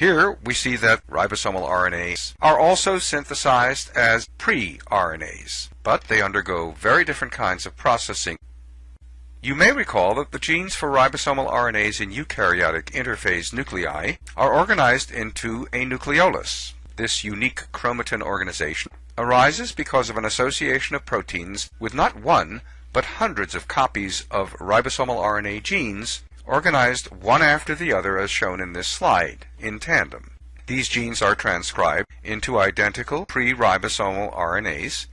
Here we see that ribosomal RNAs are also synthesized as pre-RNAs, but they undergo very different kinds of processing. You may recall that the genes for ribosomal RNAs in eukaryotic interphase nuclei are organized into a nucleolus. This unique chromatin organization arises because of an association of proteins with not one, but hundreds of copies of ribosomal RNA genes organized one after the other as shown in this slide, in tandem. These genes are transcribed into identical pre-ribosomal RNAs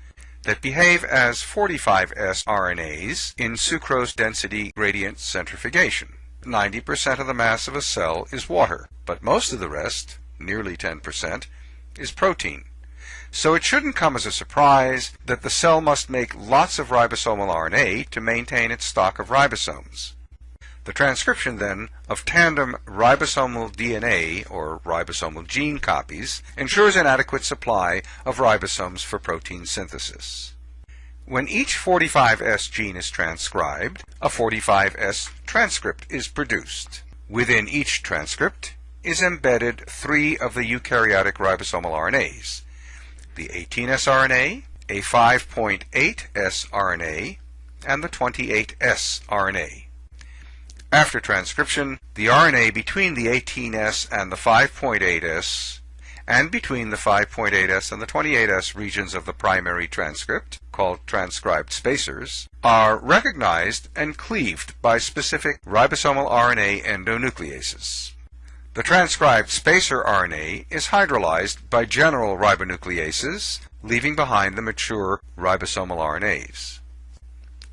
that behave as 45S RNAs in sucrose density gradient centrifugation. 90% of the mass of a cell is water, but most of the rest, nearly 10%, is protein. So it shouldn't come as a surprise that the cell must make lots of ribosomal RNA to maintain its stock of ribosomes. The transcription, then, of tandem ribosomal DNA, or ribosomal gene copies, ensures an adequate supply of ribosomes for protein synthesis. When each 45S gene is transcribed, a 45S transcript is produced. Within each transcript is embedded three of the eukaryotic ribosomal RNAs, the 18S RNA, a 5.8S RNA, and the 28S RNA. After transcription, the RNA between the 18S and the 5.8S and between the 5.8S and the 28S regions of the primary transcript, called transcribed spacers, are recognized and cleaved by specific ribosomal RNA endonucleases. The transcribed spacer RNA is hydrolyzed by general ribonucleases, leaving behind the mature ribosomal RNAs.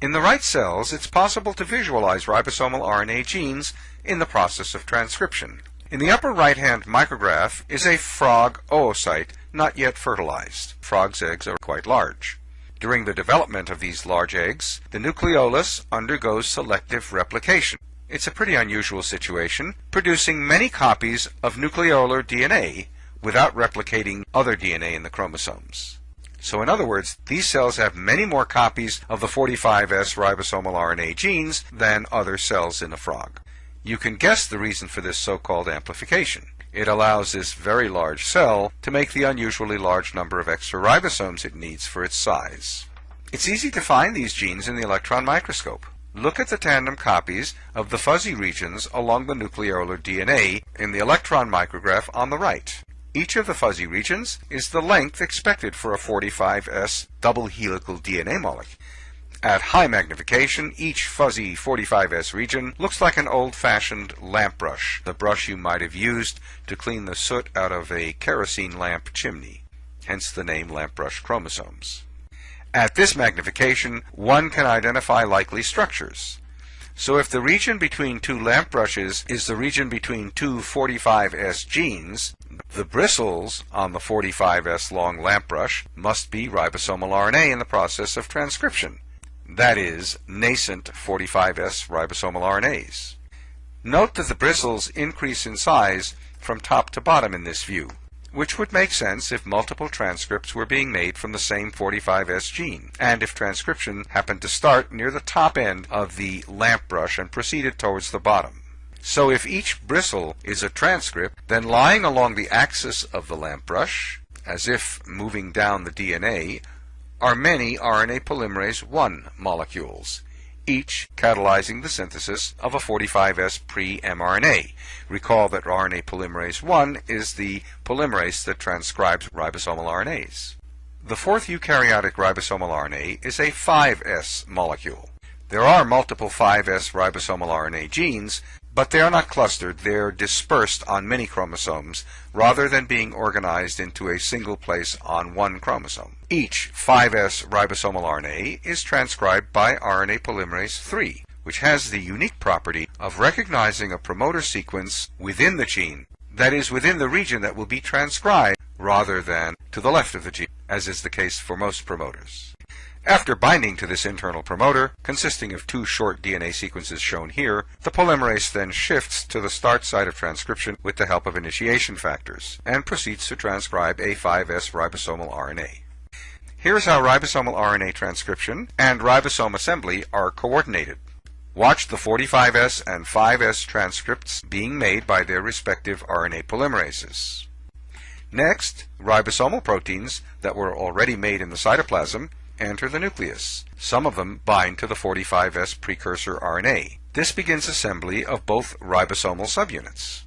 In the right cells, it's possible to visualize ribosomal RNA genes in the process of transcription. In the upper right-hand micrograph is a frog oocyte not yet fertilized. Frogs' eggs are quite large. During the development of these large eggs, the nucleolus undergoes selective replication. It's a pretty unusual situation, producing many copies of nucleolar DNA without replicating other DNA in the chromosomes. So in other words, these cells have many more copies of the 45S ribosomal RNA genes than other cells in a frog. You can guess the reason for this so-called amplification. It allows this very large cell to make the unusually large number of extra ribosomes it needs for its size. It's easy to find these genes in the electron microscope. Look at the tandem copies of the fuzzy regions along the nucleolar DNA in the electron micrograph on the right. Each of the fuzzy regions is the length expected for a 45S double helical DNA molecule. At high magnification, each fuzzy 45S region looks like an old-fashioned lamp brush, the brush you might have used to clean the soot out of a kerosene lamp chimney, hence the name lamp brush chromosomes. At this magnification, one can identify likely structures. So if the region between two lamp brushes is the region between two 45S genes, the bristles on the 45S long lamp brush must be ribosomal RNA in the process of transcription. That is, nascent 45S ribosomal RNAs. Note that the bristles increase in size from top to bottom in this view, which would make sense if multiple transcripts were being made from the same 45S gene, and if transcription happened to start near the top end of the lamp brush and proceeded towards the bottom. So if each bristle is a transcript, then lying along the axis of the lamp brush, as if moving down the DNA, are many RNA polymerase I molecules, each catalyzing the synthesis of a 45S pre-mRNA. Recall that RNA polymerase I is the polymerase that transcribes ribosomal RNAs. The fourth eukaryotic ribosomal RNA is a 5S molecule. There are multiple 5S ribosomal RNA genes, but they are not clustered, they're dispersed on many chromosomes rather than being organized into a single place on one chromosome. Each 5S ribosomal RNA is transcribed by RNA polymerase III, which has the unique property of recognizing a promoter sequence within the gene, that is, within the region that will be transcribed, rather than to the left of the gene, as is the case for most promoters. After binding to this internal promoter, consisting of two short DNA sequences shown here, the polymerase then shifts to the start site of transcription with the help of initiation factors, and proceeds to transcribe a 5S ribosomal RNA. Here's how ribosomal RNA transcription and ribosome assembly are coordinated. Watch the 45S and 5S transcripts being made by their respective RNA polymerases. Next, ribosomal proteins that were already made in the cytoplasm enter the nucleus. Some of them bind to the 45S precursor RNA. This begins assembly of both ribosomal subunits.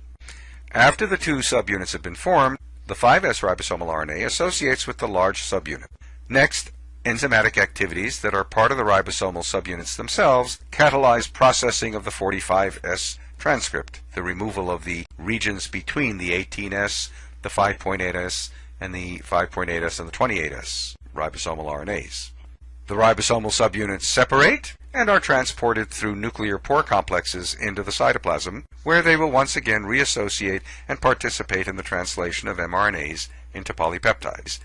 After the two subunits have been formed, the 5S ribosomal RNA associates with the large subunit. Next, enzymatic activities that are part of the ribosomal subunits themselves catalyze processing of the 45S transcript, the removal of the regions between the 18S, the 5.8S, and the 5.8S and the 28S ribosomal RNAs. The ribosomal subunits separate and are transported through nuclear pore complexes into the cytoplasm, where they will once again reassociate and participate in the translation of mRNAs into polypeptides.